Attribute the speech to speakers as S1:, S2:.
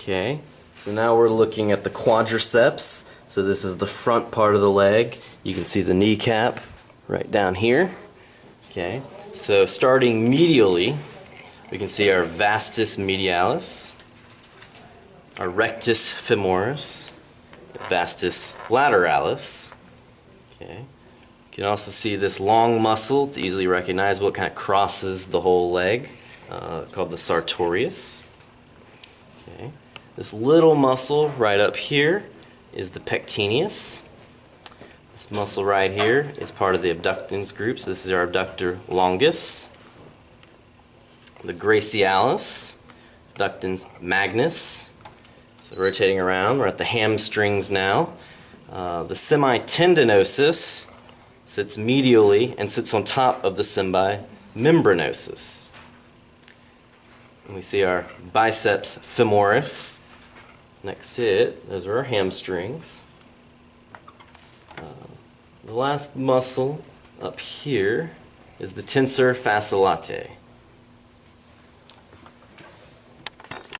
S1: Okay, so now we're looking at the quadriceps. So this is the front part of the leg. You can see the kneecap right down here. Okay, so starting medially, we can see our vastus medialis, our rectus femoris, vastus lateralis. Okay. You can also see this long muscle. It's easily recognizable. It kind of crosses the whole leg, uh, called the sartorius. Okay. This little muscle right up here is the pectineus. This muscle right here is part of the adductors group. So this is our adductor longus. The gracilis, adductor magnus. So rotating around, we're at the hamstrings now. Uh, the semitendinosus sits medially and sits on top of the semimembranosus. And we see our biceps femoris next to it. Those are our hamstrings. Uh, the last muscle up here is the tensor fasciae latae.